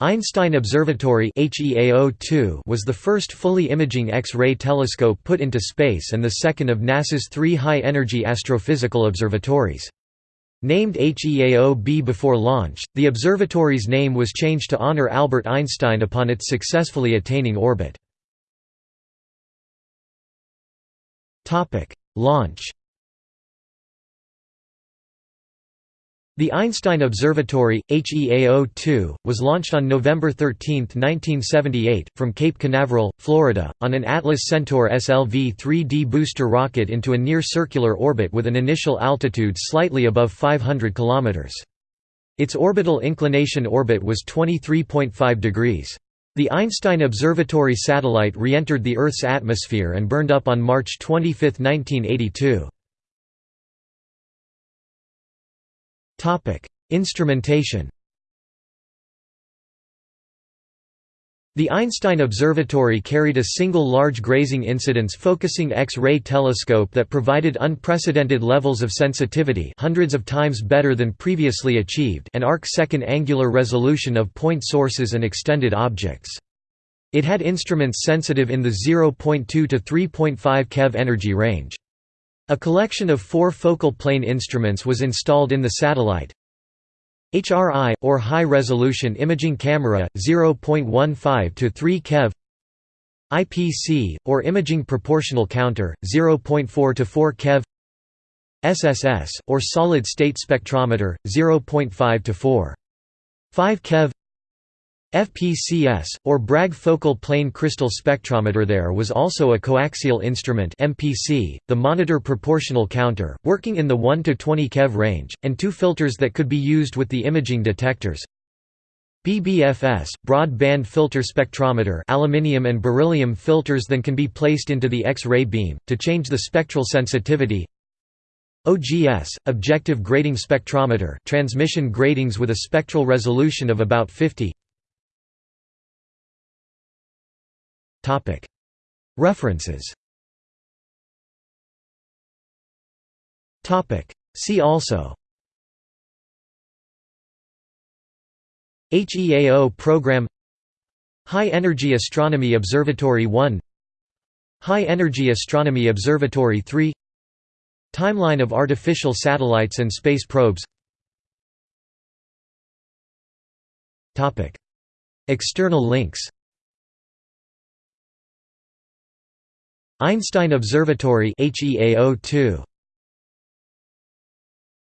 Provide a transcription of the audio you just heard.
Einstein Observatory was the first fully imaging X-ray telescope put into space and the second of NASA's three high-energy astrophysical observatories. Named HEAO-B before launch, the observatory's name was changed to honor Albert Einstein upon its successfully attaining orbit. Launch The Einstein Observatory, HEAO-2, was launched on November 13, 1978, from Cape Canaveral, Florida, on an Atlas Centaur SLV 3D booster rocket into a near-circular orbit with an initial altitude slightly above 500 km. Its orbital inclination orbit was 23.5 degrees. The Einstein Observatory satellite re-entered the Earth's atmosphere and burned up on March 25, 1982. Instrumentation The Einstein Observatory carried a single large grazing incidence focusing X-ray telescope that provided unprecedented levels of sensitivity hundreds of times better than previously achieved and arc-second angular resolution of point sources and extended objects. It had instruments sensitive in the 0.2 to 3.5 keV energy range. A collection of four focal plane instruments was installed in the satellite. HRI, or High Resolution Imaging Camera, 0.15 to 3 keV IPC, or Imaging Proportional Counter, 0.4 to 4 keV SSS, or Solid State Spectrometer, 0.5 to 4. 5 keV FPCS, or Bragg focal plane crystal spectrometer There was also a coaxial instrument MPC, the monitor proportional counter, working in the 1 to 20 keV range, and two filters that could be used with the imaging detectors. BBFS, broad band filter spectrometer aluminium and beryllium filters then can be placed into the X-ray beam, to change the spectral sensitivity. OGS, objective grating spectrometer transmission gratings with a spectral resolution of about 50 References. See also. HEAO program. High Energy Astronomy Observatory 1 High Energy Astronomy Observatory 3 Timeline of artificial satellites and space probes. External links Einstein Observatory HEAO2